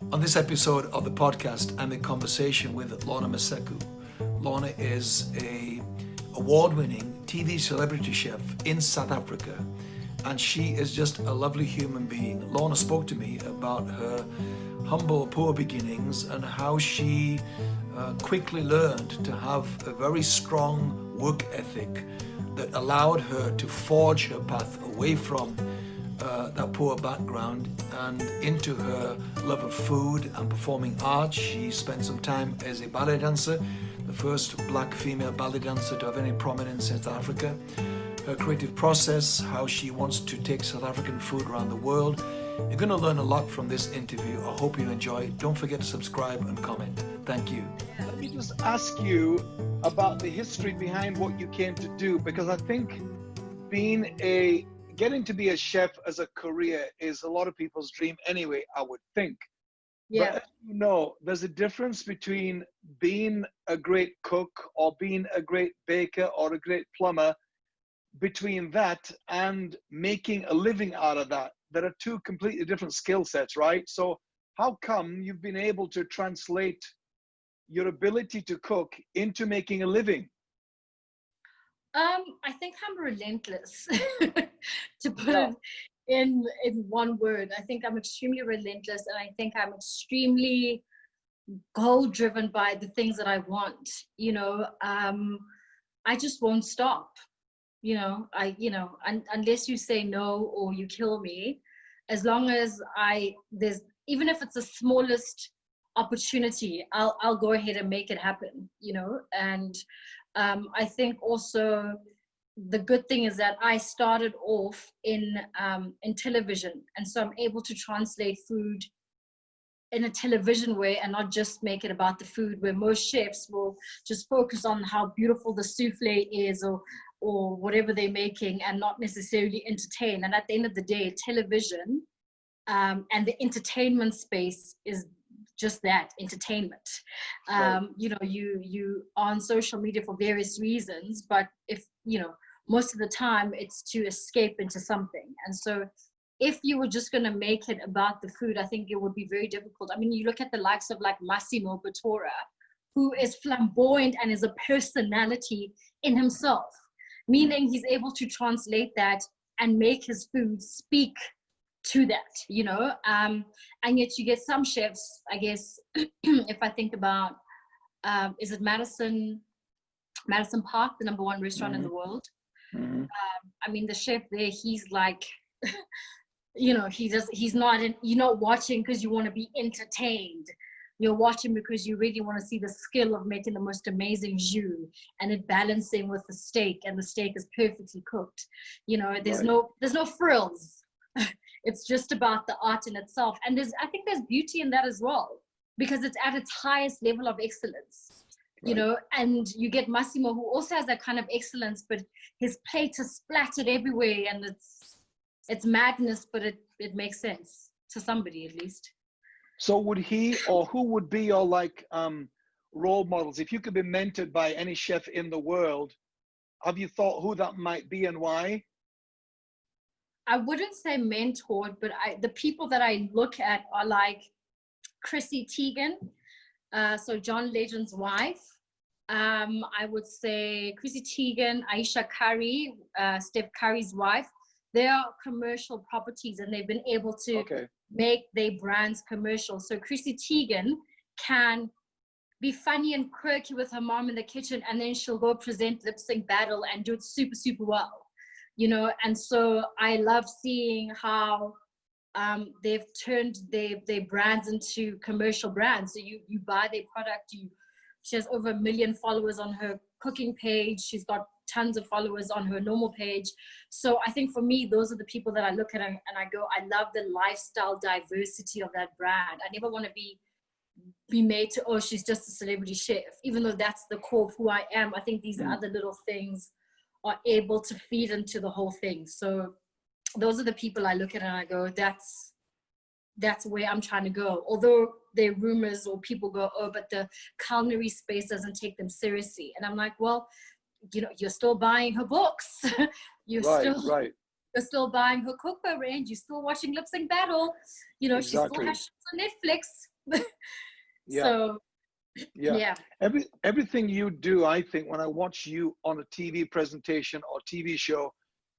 On this episode of the podcast, I'm in conversation with Lorna Maseko. Lorna is a award-winning TV celebrity chef in South Africa, and she is just a lovely human being. Lorna spoke to me about her humble, poor beginnings and how she uh, quickly learned to have a very strong work ethic that allowed her to forge her path away from that poor background and into her love of food and performing arts. She spent some time as a ballet dancer, the first black female ballet dancer to have any prominence in South Africa. Her creative process, how she wants to take South African food around the world. You're going to learn a lot from this interview. I hope you enjoy. Don't forget to subscribe and comment. Thank you. Let me just ask you about the history behind what you came to do because I think being a getting to be a chef as a career is a lot of people's dream anyway, I would think. Yeah. But you know, there's a difference between being a great cook or being a great baker or a great plumber, between that and making a living out of that. There are two completely different skill sets, right? So how come you've been able to translate your ability to cook into making a living? Um, I think I'm relentless, to put Yeah. it in in one word. I think I'm extremely relentless, and I think I'm extremely goal driven by the things that I want. You know, um, I just won't stop. You know, I you know un- unless you say no or you kill me, as long as I there's even if it's the smallest opportunity, I'll I'll go ahead and make it happen. You know, and um, I think also the good thing is that I started off in um, in television, and so I'm able to translate food in a television way and not just make it about the food. Where most chefs will just focus on how beautiful the souffle is, or or whatever they're making, and not necessarily entertain. And at the end of the day, television um, and the entertainment space is just that entertainment. Right. um, you know you you on social media for various reasons but if you know most of the time it's to escape into something. And so if you were just going to make it about the food i think it would be very difficult. I mean you look at the likes of like massimo bottura who is flamboyant and is a personality in himself meaning he's able to translate that and make his food speak to that you know? Um and yet you get some chefs i guess if i think about um is it madison madison park the number one restaurant in the world? Mhm. i mean the chef there he's like you know he just he's not in, you're not watching because you want to be entertained. You're watching because you really want to see the skill of making the most amazing jus and it balancing with the steak and the steak is perfectly cooked. You know there's Right. no there's no frills it's just about the art in itself and there's i think there's beauty in that as well because it's at its highest level of excellence you know and you get massimo who also has that kind of excellence but his plate is splattered everywhere and it's it's madness but it it makes sense to somebody at least So would he or who would be your like um, role models? If you could be mentored by any chef in the world, have you thought who that might be and why? I wouldn't say mentored, but I the people that I look at are like Chrissy Teigen, uh, so John Legend's wife. Um, I would say Chrissy Teigen, Aisha Curry, uh, Steph Curry's wife. They are commercial properties, and they've been able to Okay. make their brands commercial. So Chrissy Teigen can be funny and quirky with her mom in the kitchen, and then she'll go present lip sync battle and do it super, super well. You know, and so I love seeing how um, they've turned their their brands into commercial brands. So you you buy their product, you she has over a million followers on her cooking page. She's got tons of followers on her normal page. So I think for me, those are the people that I look at and, and I go, I love the lifestyle diversity of that brand. I never want to be be made to, oh, she's just a celebrity chef, even though that's the core of who I am. I think these Mm. other little things are able to feed into the whole thing. So those are the people I look at and I go, that's that's where I'm trying to go. Although there are rumors or people go, oh, but the culinary space doesn't take them seriously. And I'm like, well, you know, you're still buying her books. you're Right, still right. you're still buying her cookbook range. You're still watching Lip Sync Battle. You know, she still has shows on Netflix. yeah. So yeah. yeah. Every everything you do, I think, when I watch you on a TV presentation or TV show,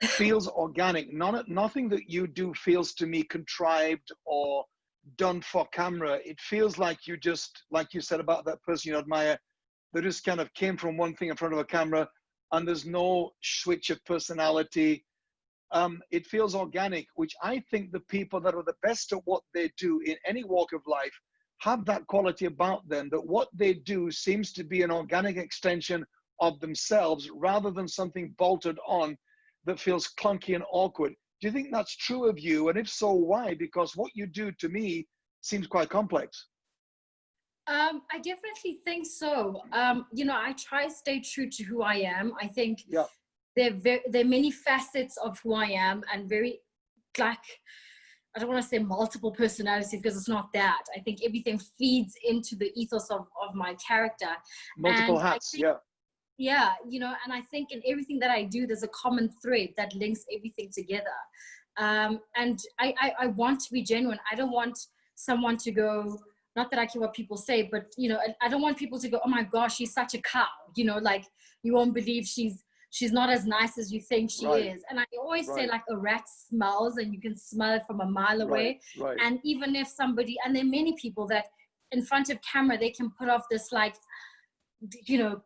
feels organic. None, nothing that you do feels to me contrived or done for camera. It feels like you just, like you said about that person you admire, that just kind of came from one thing in front of a camera, and there's no switch of personality. Um, it feels organic, which I think the people that are the best at what they do in any walk of life have that quality about them that what they do seems to be an organic extension of themselves rather than something bolted on that feels clunky and awkward. Do you think that's true of you? And if so, why? Because what you do to me seems quite complex. Um, I definitely think so. Um, you know, I try to stay true to who I am. I think yeah. there, there are many facets of who I am and very like I don't want to say multiple personalities because it's not that. I think everything feeds into the ethos of, of my character. Multiple and hats, think, yeah. Yeah, you know, and I think in everything that I do, there's a common thread that links everything together. Um, and I, I, I want to be genuine. I don't want someone to go, not that I care what people say, but you know, I, I don't want people to go, oh my gosh, she's such a cow. You know, like you won't believe she's she's not as nice as you think she right. is. And I always right. say like a rat smells and you can smell it from a mile away. Right. And even if somebody, and there are many people that in front of camera, they can put off this like, you know,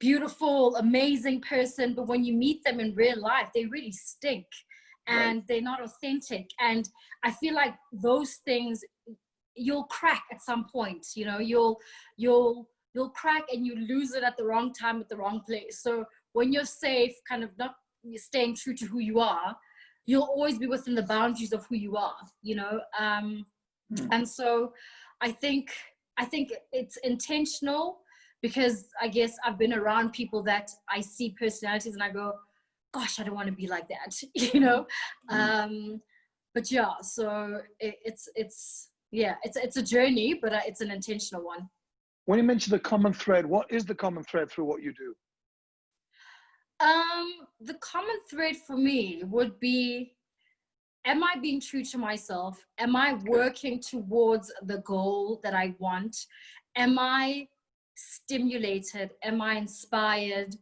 beautiful, amazing person. But when you meet them in real life, they really stink and they're not authentic. And I feel like those things you'll crack at some point, you know, you'll, you'll, you'll crack and you lose it at the wrong time at the wrong place. So when you're safe, kind of not staying true to who you are, you'll always be within the boundaries of who you are, you know? Um, mm. And so I think, I think it's intentional because I guess I've been around people that I see personalities and I go, gosh, I don't want to be like that, you know? Mm. Um, but yeah, so it, it's, it's, yeah, it's, it's a journey, but uh, it's an intentional one. When you mention the common thread, what is the common thread through what you do? Um, the common thread for me would be, am I being true to myself? Am I working towards the goal that I want? Am I stimulated? Am I inspired?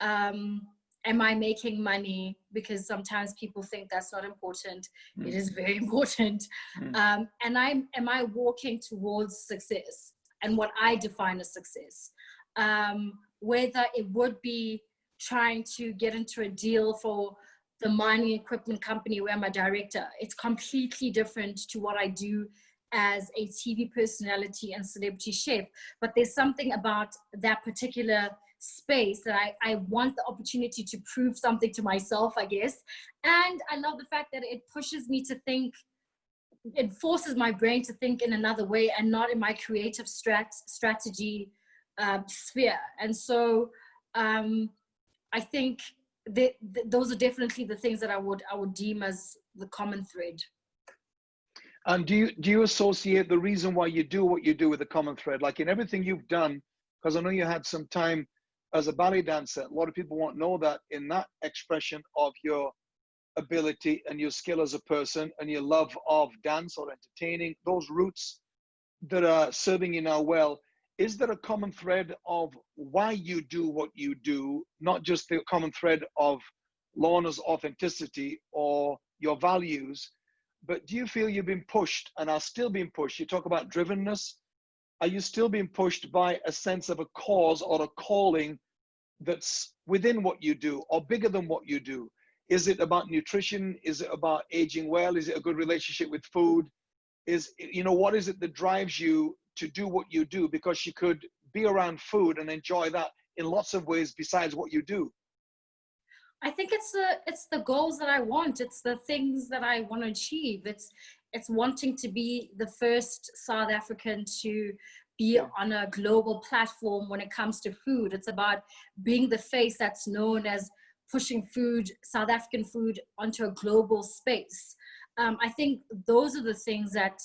Um, am I making money? Because sometimes people think that's not important. Mm. It is very important. Mm. Um, and I am I walking towards success and what I define as success? Um, whether it would be trying to get into a deal for the mining equipment company where I'm a director. It's completely different to what I do as a TV personality and celebrity chef. But there's something about that particular space that I, I want the opportunity to prove something to myself, I guess. And I love the fact that it pushes me to think, it forces my brain to think in another way and not in my creative strat strategy uh, sphere. And so um, I think th those are definitely the things that I would I would deem as the common thread. And do you do you associate the reason why you do what you do with the common thread? Like in everything you've done, because I know you had some time as a ballet dancer. A lot of people won't know that in that expression of your ability and your skill as a person and your love of dance or entertaining, those roots that are serving you now well, is there a common thread of why you do what you do, not just the common thread of Lorna's authenticity or your values, but do you feel you've been pushed and are still being pushed? You talk about drivenness. Are you still being pushed by a sense of a cause or a calling that's within what you do or bigger than what you do? Is it about nutrition? Is it about aging well? Is it a good relationship with food? Is, you know, what is it that drives you to do what you do because she could be around food and enjoy that in lots of ways besides what you do. I think it's the it's the goals that i want. It's the things that i want to achieve. It's it's wanting to be the first south african to be on a global platform when it comes to food. It's about being the face that's known as pushing food south african food onto a global space. Um, i think those are the things that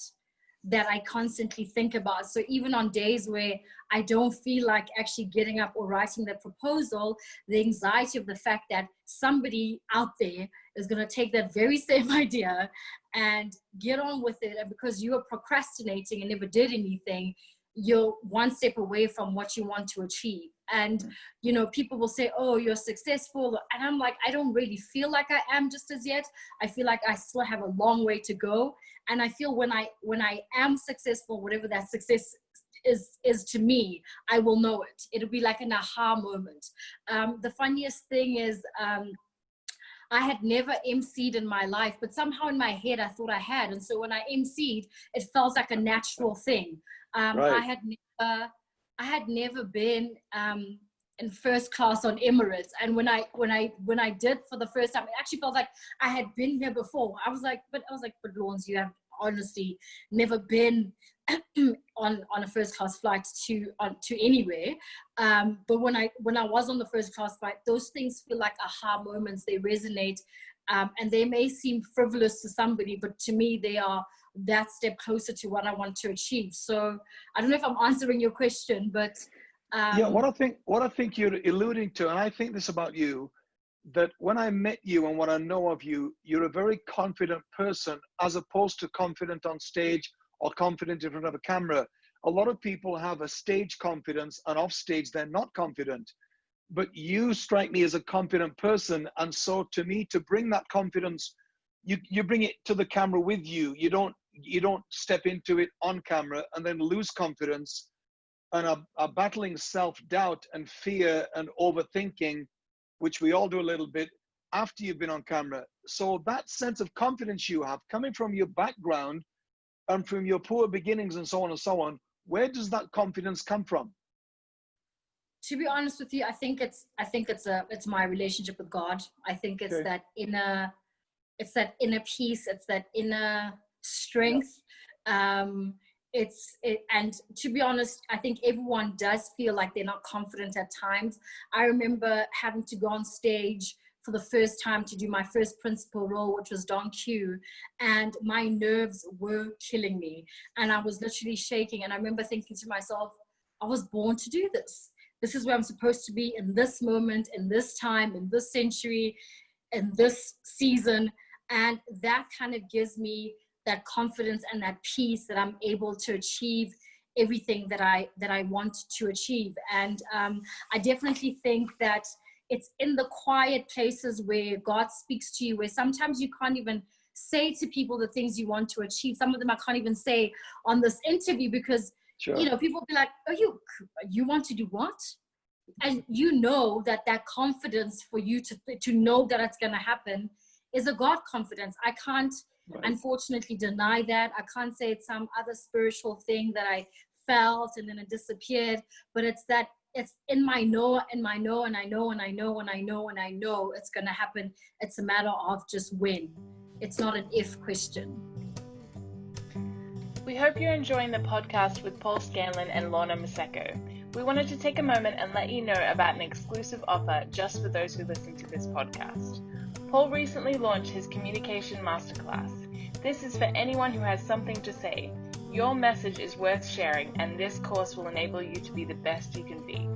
that I constantly think about. So even on days where I don't feel like actually getting up or writing the proposal, the anxiety of the fact that somebody out there is going to take that very same idea and get on with it. And because you are procrastinating and never did anything, you're one step away from what you want to achieve. And you know people will say oh you're successful and i'm like i don't really feel like i am just as yet. I feel like i still have a long way to go. And i feel when i when i am successful whatever that success is is to me i will know it. It'll be like an aha moment. Um, the funniest thing is um, I had never emceed in my life, but somehow in my head I thought I had. And so when I emceed, it felt like a natural thing. Um, right. I had never I had never been um, in first class on Emirates, and when I when I when I did for the first time, it actually felt like I had been here before. I was like, but I was like, but Lorna, you have honestly never been on on a first class flight to on to anywhere. Um, but when I when I was on the first class flight, those things feel like aha moments. They resonate, um, and they may seem frivolous to somebody, but to me, they are that step closer to what I want to achieve. So I don't know if I'm answering your question, but um, yeah, what I think what I think you're alluding to, and I think this about you, that when I met you and what I know of you, you're a very confident person as opposed to confident on stage or confident in front of a camera. A lot of people have a stage confidence and off stage they're not confident. But you strike me as a confident person. And so to me, to bring that confidence, you, you bring it to the camera with you. You don't you don't step into it on camera and then lose confidence and are, are battling self-doubt and fear and overthinking which we all do a little bit after you've been on camera so that sense of confidence you have coming from your background and from your poor beginnings and so on and so on where does that confidence come from to be honest with you i think it's i think it's a it's my relationship with god i think it's okay. that inner it's that inner peace it's that inner strength. Um, it's it, and to be honest, I think everyone does feel like they're not confident at times. I remember having to go on stage for the first time to do my first principal role, which was Don Q, and my nerves were killing me, and I was literally shaking. And I remember thinking to myself, I was born to do this. This is where I'm supposed to be in this moment, in this time, in this century, in this season, and that kind of gives me that confidence and that peace that I'm able to achieve everything that I that I want to achieve. And um, I definitely think that it's in the quiet places where God speaks to you, where sometimes you can't even say to people the things you want to achieve. Some of them I can't even say on this interview because sure. you know people be like, "Oh, you you want to do what?" And you know that that confidence for you to to know that it's going to happen is a God confidence. I can't right. unfortunately deny that. I can't say it's some other spiritual thing that I felt and then it disappeared, but it's that it's in my know and my know and I know and I know and I know and I know it's going to happen. It's a matter of just when. It's not an if question. We hope you're enjoying the podcast with Paul Scanlon and Lorna Maseko. We wanted to take a moment and let you know about an exclusive offer just for those who listen to this podcast. Paul recently launched his Communication Masterclass. This is for anyone who has something to say. Your message is worth sharing, and this course will enable you to be the best you can be.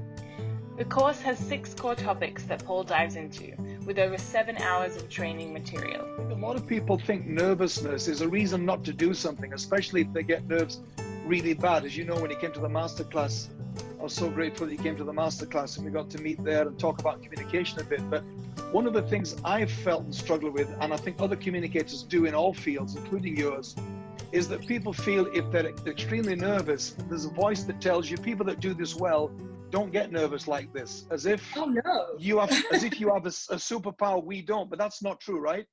The course has six core topics that Paul dives into, with over seven hours of training material. A lot of people think nervousness is a reason not to do something, especially if they get nerves really bad. As you know, when he came to the masterclass, I was so grateful that he came to the masterclass and we got to meet there and talk about communication a bit. But one of the things I've felt and struggled with, and I think other communicators do in all fields, including yours, is that people feel if they're extremely nervous, there's a voice that tells you people that do this well don't get nervous like this, as if oh no, you have as if you have a, a superpower we don't. But that's not true, right?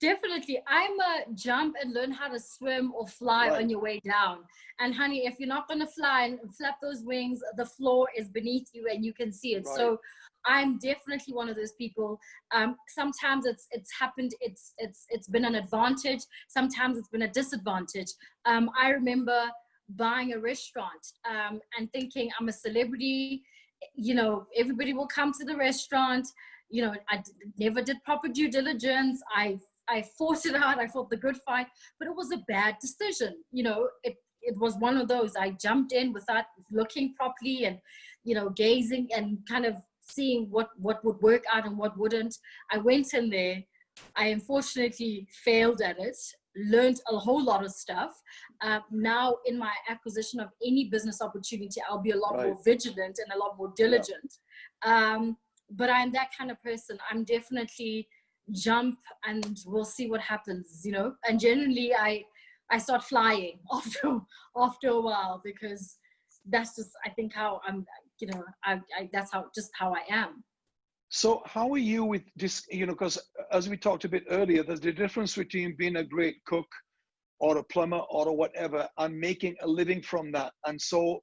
Definitely. I'm a jump and learn how to swim or fly right. on your way down. And honey, if you're not going to fly and flap those wings, the floor is beneath you and you can see it. Right. So I'm definitely one of those people. Um, sometimes it's it's happened. It's it's it's been an advantage. Sometimes it's been a disadvantage. Um, I remember buying a restaurant um, and thinking I'm a celebrity. You know, everybody will come to the restaurant. You know, I never did proper due diligence. I I fought it out. I fought the good fight, but it was a bad decision. You know, it it was one of those. I jumped in without looking properly and, you know, gazing and kind of seeing what what would work out and what wouldn't. I went in there. I unfortunately failed at it. Learned a whole lot of stuff. Uh, now, in my acquisition of any business opportunity, I'll be a lot right. more vigilant and a lot more diligent. Yeah. Um, but I'm that kind of person. I'm definitely jump and we'll see what happens, you know. And generally, I I start flying after after a while because that's just I think how I'm you know I, I that's how just how I am. So how are you with this? You know, because as we talked a bit earlier, there's the difference between being a great cook or a plumber or a whatever and making a living from that. And so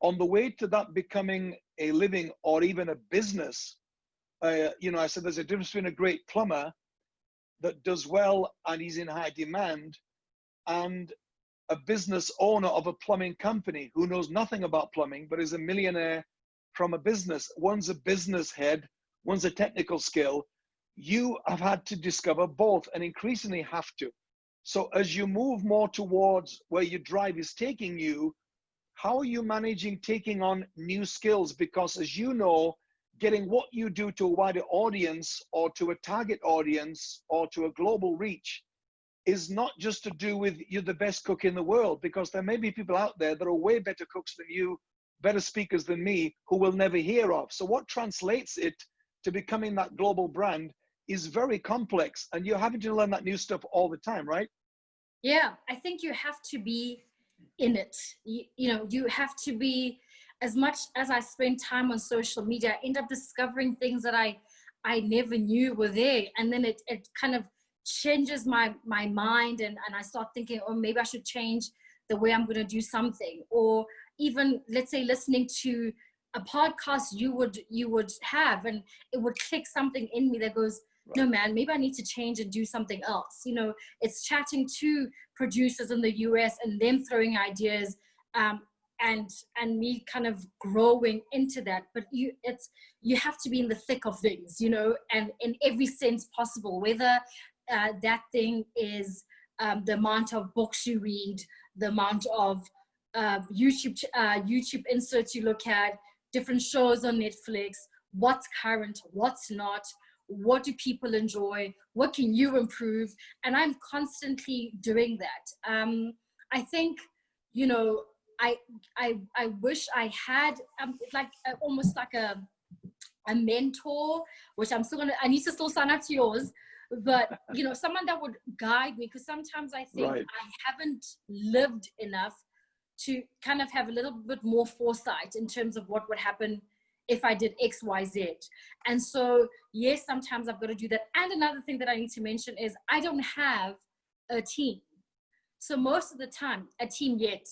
on the way to that becoming a living or even a business, uh, you know, I said there's a difference between a great plumber that does well and he's in high demand and a business owner of a plumbing company who knows nothing about plumbing but is a millionaire from a business. One's a business head, one's a technical skill. You have had to discover both and increasingly have to. So as you move more towards where your drive is taking you, how are you managing taking on new skills? Because as you know, getting what you do to a wider audience or to a target audience or to a global reach is not just to do with you're the best cook in the world, because there may be people out there that are way better cooks than you, better speakers than me, who will never hear of. So what translates it to becoming that global brand is very complex and you're having to learn that new stuff all the time, right? Yeah, I think you have to be in it. You, you know, you have to be as much as I spend time on social media, I end up discovering things that I I never knew were there. And then it, it kind of changes my, my mind and, and I start thinking, oh, maybe I should change the way I'm going to do something. Or even, let's say, listening to a podcast you would you would have and it would click something in me that goes no man maybe i need to change and do something else. You know it's chatting to producers in the us and them throwing ideas um, and and me kind of growing into that. But you it's you have to be in the thick of things you know and in every sense possible whether uh, that thing is um, the amount of books you read the amount of uh, youtube uh, youtube inserts you look at different shows on netflix what's current what's not what do people enjoy what can you improve and i'm constantly doing that um, i think you know I I I wish I had um, like uh, almost like a a mentor, which I'm still gonna. I need to still sign up to yours, but you know, someone that would guide me because sometimes I think right. I haven't lived enough to kind of have a little bit more foresight in terms of what would happen if I did X, Y, Z. And so, yes, sometimes I've got to do that. And another thing that I need to mention is I don't have a team. So most of the time, a team yet.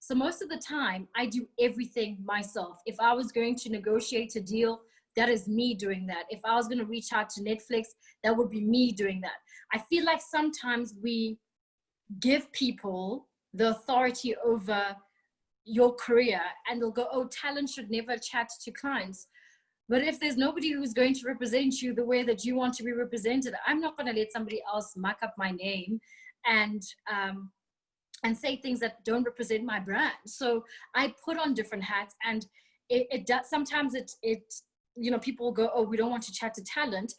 So most of the time, I do everything myself. If I was going to negotiate a deal, that is me doing that. If I was going to reach out to Netflix, that would be me doing that. I feel like sometimes we give people the authority over your career and they'll go, oh, talent should never chat to clients. But if there's nobody who's going to represent you the way that you want to be represented, I'm not going to let somebody else muck up my name and um, and say things that don't represent my brand. So I put on different hats and it, it does, sometimes it, it, you know, people go, oh, we don't want to chat to talent.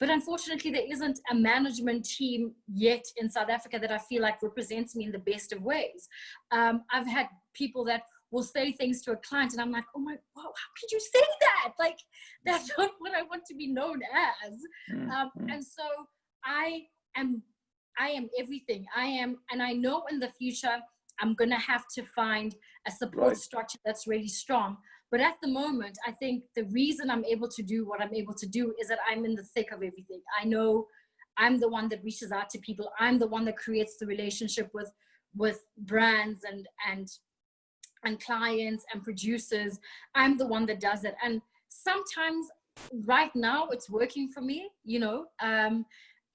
But unfortunately, there isn't a management team yet in South Africa that I feel like represents me in the best of ways. Um, I've had people that will say things to a client and I'm like, oh my, wow, how could you say that? Like, that's not what I want to be known as. Mm, um, mm. and so I am I am everything. I am, and I know in the future I'm gonna have to find a support right. structure that's really strong. But at the moment, I think the reason I'm able to do what I'm able to do is that I'm in the thick of everything. I know I'm the one that reaches out to people. I'm the one that creates the relationship with with brands and and and clients and producers. I'm the one that does it. And sometimes right now it's working for me, you know. Um,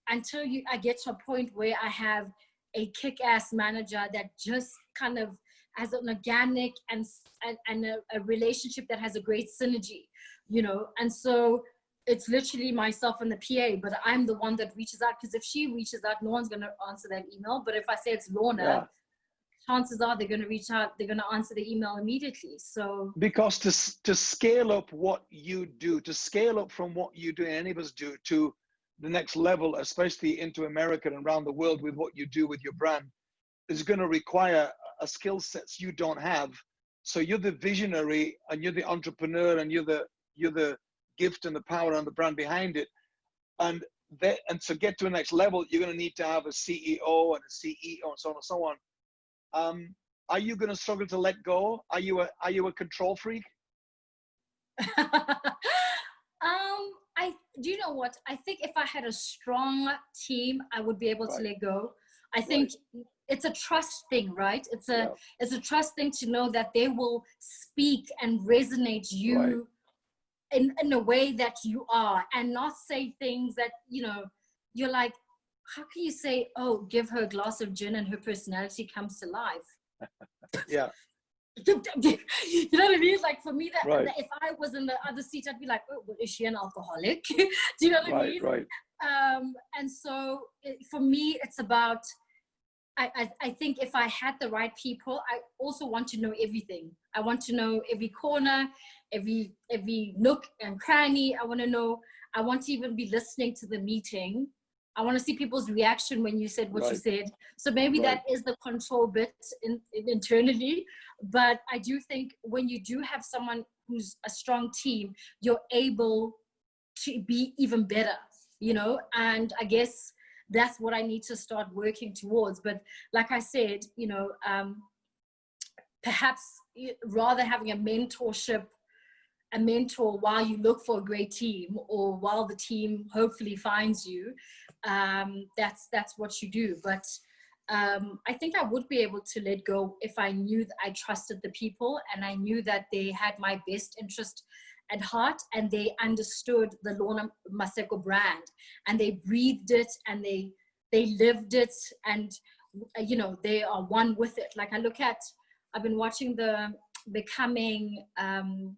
until you I get to a point where I have a kick-ass manager that just kind of has an organic and and, and a, a, relationship that has a great synergy, you know. And so it's literally myself and the PA, but I'm the one that reaches out because if she reaches out, no one's going to answer that email. But if I say it's Lorna, yeah. chances are they're going to reach out, they're going to answer the email immediately. So, because to, to scale up what you do, to scale up from what you do and any of us do to the next level, especially into America and around the world with what you do with your brand, is going to require a skill sets you don't have. So you're the visionary and you're the entrepreneur and you're the you're the gift and the power and the brand behind it. And that, and to get to the next level, you're going to need to have a CEO and a CEO and so on and so on. Um, are you going to struggle to let go? Are you a are you a control freak? um, I do you know what? I think if I had a strong team, I would be able right. to let go. I think right. It's a trust thing, right? It's a yeah. it's a trust thing to know that they will speak and resonate you. Right in, in a way that you are and not say things that, you know, you're like, how can you say, oh, give her a glass of gin and her personality comes to life? yeah. you know what I mean? Like for me, that, right. that, if I was in the other seat, I'd be like, oh, well, is she an alcoholic? Do you know what right, I mean? Right. Um, and so it, for me, it's about I, I, I think if I had the right people, I also want to know everything. I want to know every corner, every every nook and cranny. I want to know. I want to even be listening to the meeting. I want to see people's reaction when you said what right. you said. So maybe right. that is the control bit in, in, internally. But I do think when you do have someone who's a strong team, you're able to be even better. You know, and I guess that's what I need to start working towards. But like I said, you know, um, perhaps rather having a mentorship, a mentor while you look for a great team or while the team hopefully finds you, um, that's, that's what you do. But um, I think I would be able to let go if I knew that I trusted the people and I knew that they had my best interest at heart and they understood the Lorna Maseko brand and they breathed it and they they lived it and you know they are one with it like I look at I've been watching the becoming um,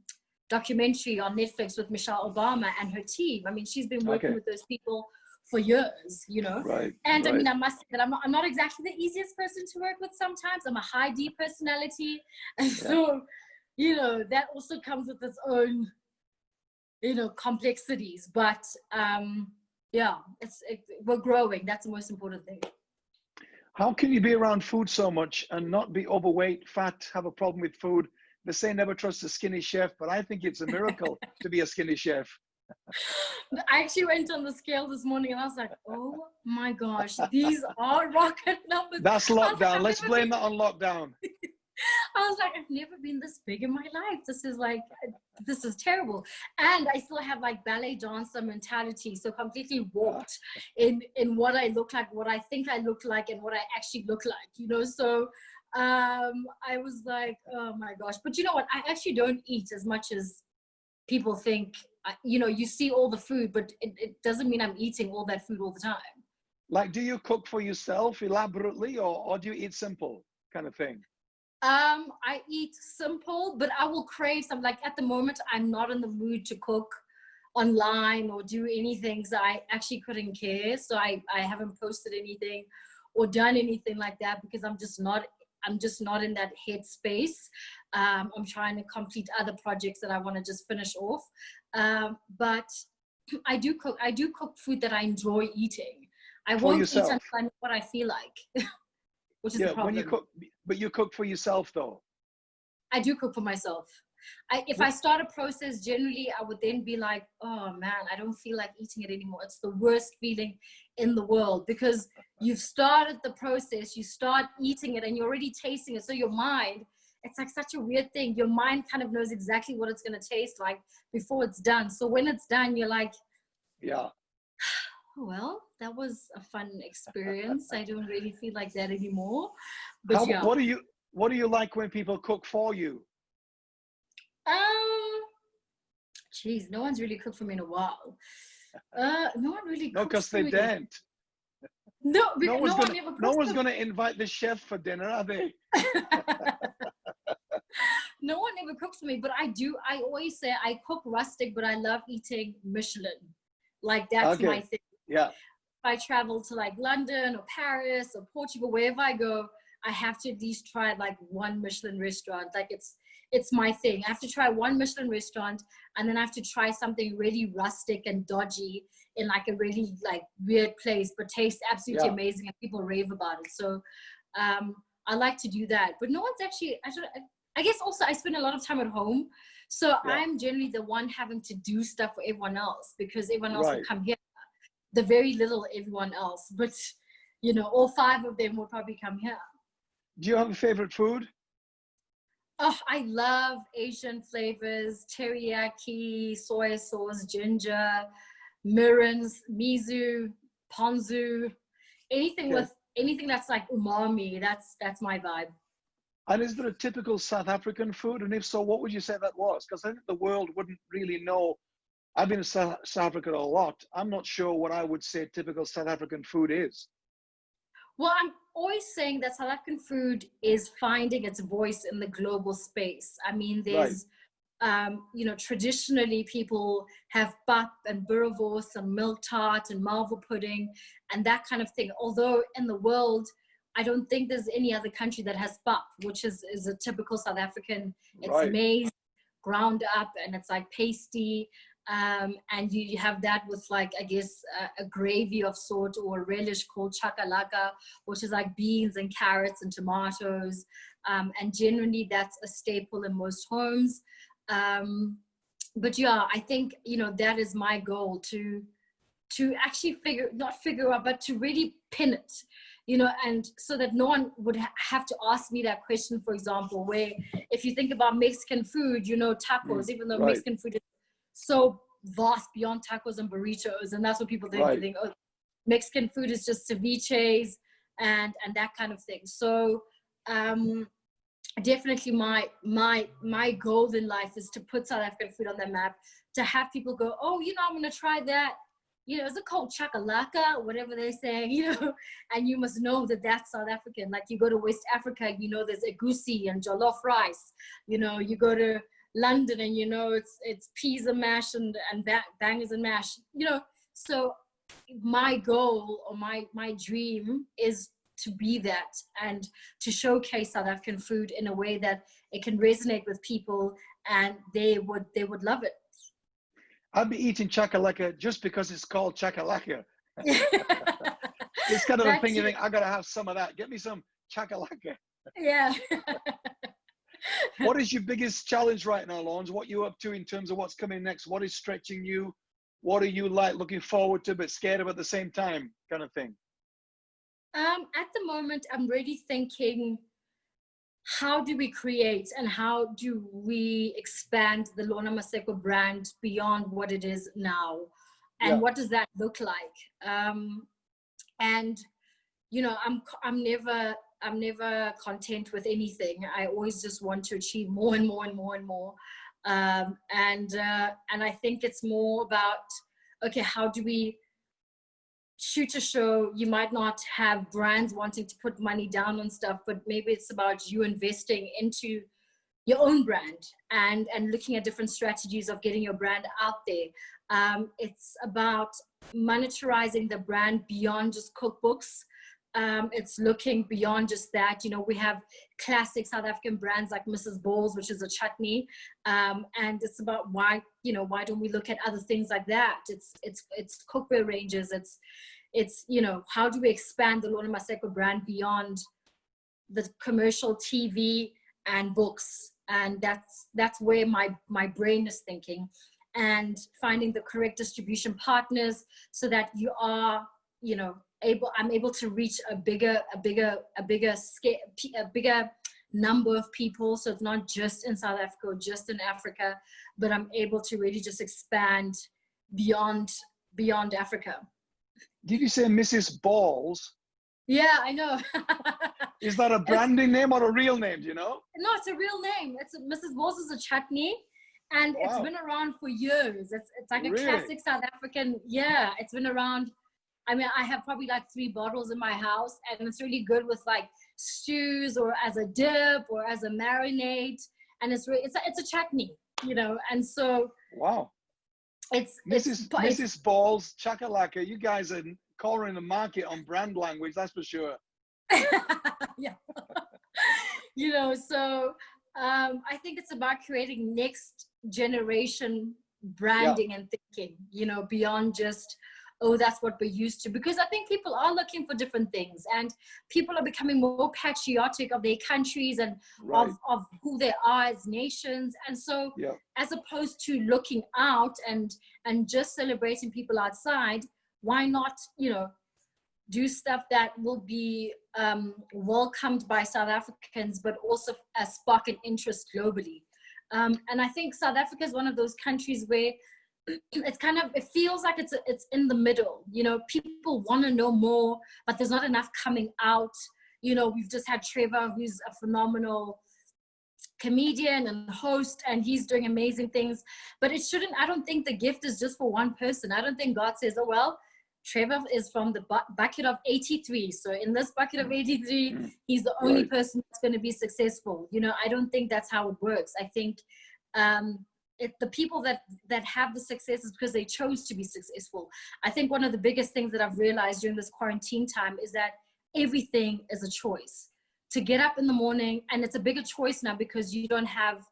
documentary on Netflix with Michelle Obama and her team I mean she's been working okay. with those people for years you know right, and right. I mean I must say that I'm not, I'm not exactly the easiest person to work with sometimes I'm a high D personality and yeah. so you know that also comes with its own you know complexities but um yeah it's it, we're growing that's the most important thing how can you be around food so much and not be overweight fat have a problem with food they say never trust a skinny chef but i think it's a miracle to be a skinny chef I actually went on the scale this morning and I was like, oh my gosh, these are rocket numbers. That's lockdown. Like, Let's blame that on lockdown. I was like, I've never been this big in my life. This is like, this is terrible. And I still have like ballet dancer mentality. So completely warped in, in what I look like, what I think I look like and what I actually look like, you know? So um, I was like, oh my gosh. But you know what? I actually don't eat as much as people think. You know, you see all the food, but it, it doesn't mean I'm eating all that food all the time. Like, do you cook for yourself elaborately or, or do you eat simple kind of thing? Um, I eat simple, but I will crave some. Like at the moment, I'm not in the mood to cook online or do anything. So I actually couldn't care. So I, I haven't posted anything or done anything like that because I'm just not I'm just not in that headspace. Um, I'm trying to complete other projects that I want to just finish off. Um, but I do cook. I do cook food that I enjoy eating. I For won't yourself. eat until I know what I feel like. which is yeah, the problem. When you cook, but you cook for yourself though. I do cook for myself. I, if I start a process, generally I would then be like, oh man, I don't feel like eating it anymore. It's the worst feeling in the world because you've started the process, you start eating it and you're already tasting it. So your mind, it's like such a weird thing. Your mind kind of knows exactly what it's going to taste like before it's done. So when it's done, you're like, yeah, oh, well, that was a fun experience. I don't really feel like that anymore. But How, yeah. What do you What do you like when people cook for you? Um, geez, no one's really cooked for me in a while. Uh, no one really. No, because they didn't. No, no one's no gonna, no one's gonna invite the chef for dinner, are they? no one ever ever cooks for me, but I do. I always say I cook rustic, but I love eating Michelin. Like that's Okay. my thing. Yeah. If I travel to like London or Paris or Portugal, wherever I go, I have to at least try like one Michelin restaurant. Like it's it's my thing. I have to try one Michelin restaurant, and then I have to try something really rustic and dodgy in like a really like weird place, but tastes absolutely Yeah. amazing and people rave about it. So um, I like to do that. But no one's actually. I should. I guess also I spend a lot of time at home, so Yeah. I'm generally the one having to do stuff for everyone else because everyone else will come here. The very little everyone else, but you know, all five of them will probably come here. Do you have a favorite food? Oh, I love Asian flavors, teriyaki, soy sauce, ginger, mirins, miso, ponzu, anything Okay. with anything that's like umami. That's that's my vibe. And is there a typical South African food? And if so, what would you say that was? Because I think the world wouldn't really know. I've been to South, South Africa a lot. I'm not sure what I would say typical South African food is. Well, I'm always saying that South African food is finding its voice in the global space. I mean, there's, um, you know, traditionally people have pap and boerewors and milk tart and malva pudding and that kind of thing. Although in the world, I don't think there's any other country that has pap, which is, is a typical South African. It's Right. maize ground up and it's like pasty. Um, and you, you have that with like, I guess, a, a gravy of sort or relish called chakalaka, which is like beans and carrots and tomatoes. Um, and generally that's a staple in most homes. Um, but yeah, I think, you know, that is my goal to, to actually figure, not figure out, but to really pin it, you know, and so that no one would ha- have to ask me that question, for example, where if you think about Mexican food, you know, tacos, even though right. Mexican food is so vast beyond tacos and burritos. And that's what people think. They think, oh, Mexican food is just ceviches and, and that kind of thing. So, um, definitely my my my goal in life is to put South African food on the map to have people go oh you know I'm gonna try that you know is it called chakalaka whatever they're saying you know and you must know that that's South African like you go to West Africa you know there's egusi and jollof rice you know you go to London and you know it's it's peas and mash and and ba- bangers and mash you know so my goal or my my dream is to be that and to showcase South African food in a way that it can resonate with people and they would they would love it. I'd be eating chakalaka just because it's called chakalaka. It's kind of a thing you think, I gotta have some of that. Get me some chakalaka. yeah. what is your biggest challenge right now, Lorna? What you up to in terms of what's coming next? What is stretching you? What are you like looking forward to but scared of at the same time kind of thing? Um, at the moment, I'm really thinking, how do we create and how do we expand the Lorna Maseko brand beyond what it is now? And Yeah. what does that look like? Um, and you know, I'm I'm never I'm never content with anything. I always just want to achieve more and more and more and more. Um, and uh, and I think it's more about okay, how do we shoot a show, you might not have brands wanting to put money down on stuff, but maybe it's about you investing into your own brand and and looking at different strategies of getting your brand out there. Um, it's about monetizing the brand beyond just cookbooks. Um, it's looking beyond just that. You know, we have classic South African brands like Mrs. Balls, which is a chutney, um, and it's about why you know why don't we look at other things like that? It's it's it's cookware ranges. It's it's you know how do we expand the Lorna Maseko brand beyond the commercial TV and books, and that's that's where my my brain is thinking, and finding the correct distribution partners so that you are you know able i'm able to reach a bigger a bigger a bigger scale a bigger number of people so it's not just in south africa or just in africa but i'm able to really just expand beyond beyond africa Did you say Mrs. Balls? yeah i know Is that a branding name or a real name? Do you know? no it's a real name it's a, mrs balls is a chutney and it's been around for years it's it's like a Really? classic south african yeah it's been around i mean i have probably like three bottles in my house and it's really good with like stews or as a dip or as a marinade and it's re- it's a, it's a chutney, you know, and so Wow. it's Mrs. it's, but it's Balls, Chakalaka, you guys are cornering the market on brand language, that's for sure. yeah. you know, so um, I think it's about creating next generation branding and thinking, you know, beyond just, oh, that's what we're used to. Because I think people are looking for different things and people are becoming more patriotic of their countries and Right. of, of who they are as nations. And so Yeah. as opposed to looking out and and just celebrating people outside, why not, you know, do stuff that will be um, welcomed by South Africans, but also uh, spark an interest globally. Um, and I think South Africa is one of those countries where it's kind of it feels like it's it's in the middle. You know, people want to know more, but there's not enough coming out. You know, we've just had Trevor, who's a phenomenal comedian and host and he's doing amazing things but it shouldn't i don't think the gift is just for one person i don't think god says oh well Trevor is from the bu- bucket of 83. So in this bucket of 83, Mm. he's the only Right. person that's going to be successful. You know, I don't think that's how it works. I think um, it, the people that that have the success is because they chose to be successful. I think one of the biggest things that I've realized during this quarantine time is that everything is a choice. To get up in the morning, and it's a bigger choice now because you don't have.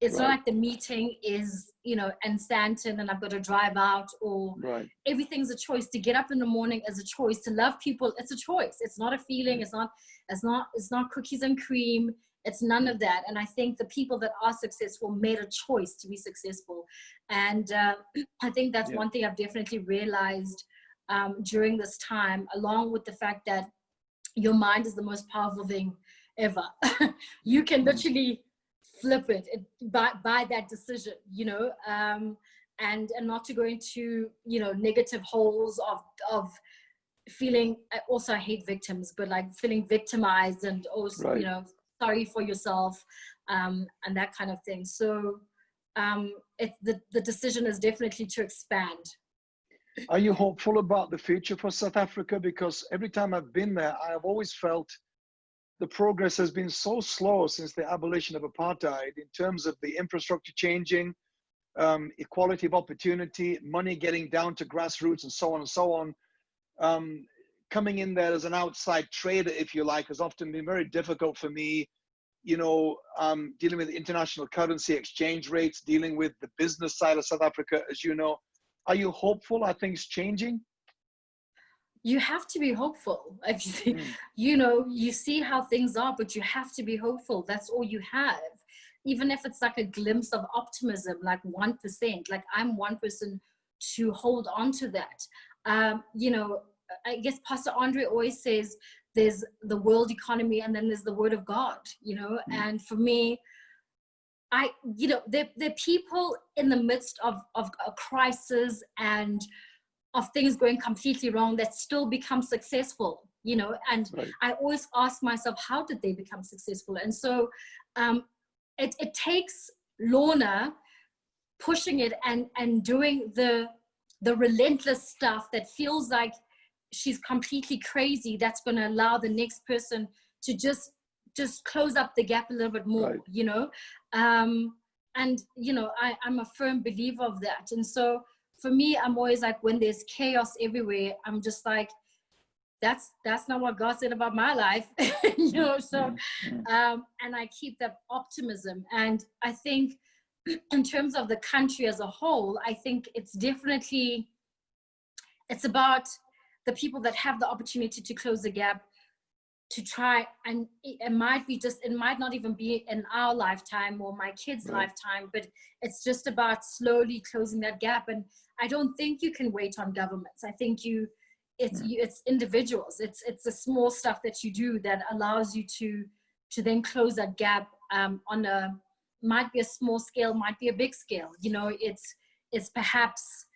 It's not like the meeting is, you know, in Sandton and I've got to drive out or Right. everything's a choice to get up in the morning is a choice to love people it's a choice it's not a feeling mm. it's not it's not it's not cookies and cream it's none of that and i think the people that are successful made a choice to be successful and uh, i think that's Yeah. one thing i've definitely realized um, during this time along with the fact that your mind is the most powerful thing ever you can Mhm. literally flip it, it by, by that decision you know um, and and not to go into you know negative holes of of feeling I also I hate victims but like feeling victimized and also Right. you know sorry for yourself um and that kind of thing so um it the, the decision is definitely to expand Are you hopeful about the future for South Africa? Because every time I've been there, I have always felt the progress has been so slow since the abolition of apartheid in terms of the infrastructure changing, um, equality of opportunity, money getting down to grassroots, and so on and so on. Um, coming in there as an outside trader, if you like, has often been very difficult for me. You know, um, dealing with international currency exchange rates, dealing with the business side of South Africa, as you know. Are you hopeful? Are things changing? you have to be hopeful Like, Mm. you know you see how things are but you have to be hopeful that's all you have even if it's like a glimpse of optimism like 1% like i'm one person to hold on to that um, you know i guess pastor andre always says there's the world economy and then there's the word of god you know Mm. and for me I, you know, they're, they're people in the midst of, of a crisis and of things going completely wrong that still become successful, you know, and Right. I always ask myself, how did they become successful? And so um, it, it takes Lorna pushing it and, and doing the, the relentless stuff that feels like she's completely crazy that's going to allow the next person to just just close up the gap a little bit more Right. you know? Um and you know I, i'm a firm believer of that. And so for me i'm always like when there's chaos everywhere i'm just like that's that's not what god said about my life you know? So Mm, um and i keep that optimism. And i think in terms of the country as a whole i think it's definitely it's about the people that have the opportunity to close the gap to try and it, might be just it might not even be in our lifetime or my kids Right. lifetime but it's just about slowly closing that gap and i don't think you can wait on governments i think you it's Mm. you it's individuals it's it's the small stuff that you do that allows you to to then close that gap um, on a might be a small scale might be a big scale you know it's it's perhaps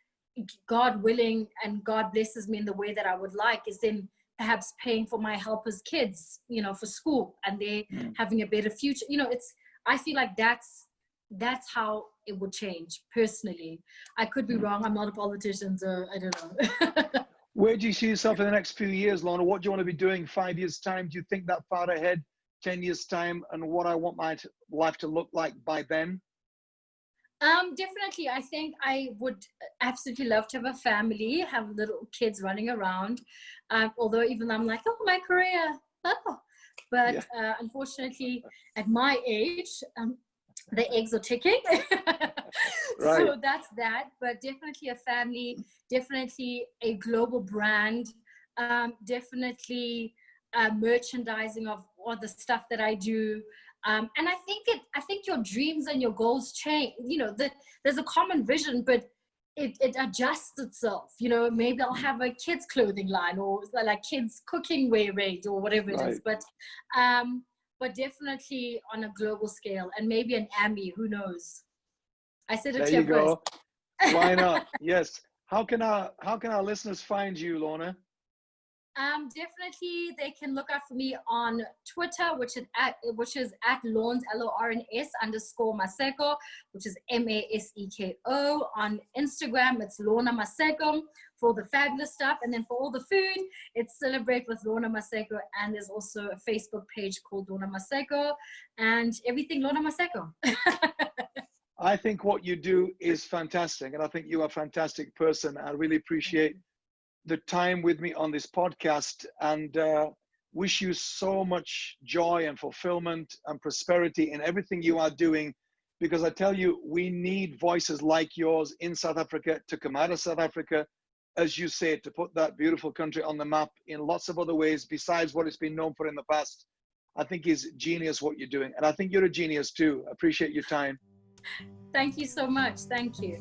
god willing and god blesses me in the way that i would like is then perhaps paying for my helpers kids you know for school and they Mm. having a better future you know it's i feel like that's that's how it would change personally i could be Mm. wrong i'm not a politician so i don't know Where do you see yourself in the next few years, Lorna? What do you want to be doing five years' time? Do you think that far ahead 10 years' time and what I want my life to look like by then? Um, definitely. I think I would absolutely love to have a family, have little kids running around. Um, although even I'm like, oh, my career. Oh. But yeah. uh, unfortunately, at my age, um, the eggs are ticking. right. So that's that. But definitely a family, definitely a global brand, um, definitely uh, merchandising of all the stuff that I do. Um, and I think it, I think your dreams and your goals change. You know, the, there's a common vision, but it, it adjusts itself. You know, maybe I'll have a kids clothing line or like kids cooking wear range or whatever it right. is. But, um, but definitely on a global scale and maybe an Emmy, who knows? I said it there you go. Why not? yes. How can our how can our listeners find you, Lorna? Um, definitely, they can look out for me on Twitter, which is at which is at Lorns L O R N S underscore Maseko, which is M A S E K O. On Instagram, it's Lorna Maseko for the fabulous stuff, and then for all the food, it's Celebrate with Lorna Maseko, and there's also a Facebook page called Lorna Maseko, and everything Lorna Maseko. I think what you do is fantastic, and I think you're a fantastic person. I really appreciate the time with me on this podcast and uh, wish you so much joy and fulfillment and prosperity in everything you are doing. Because I tell you, we need voices like yours in South Africa to come out of South Africa, as you say, to put that beautiful country on the map in lots of other ways besides what it's been known for in the past. I think is genius what you're doing. And I think you're a genius too. Appreciate your time. Thank you so much. Thank you.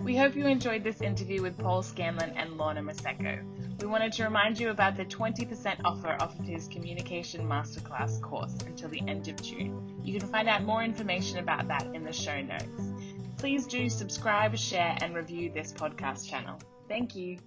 We hope you enjoyed this interview with Paul Scanlon and Lorna Maseko. We wanted to remind you about the 20% offer off of his Communication Masterclass course until the end of June. You can find out more information about that in the show notes. Please do subscribe, share, and review this podcast channel. Thank you.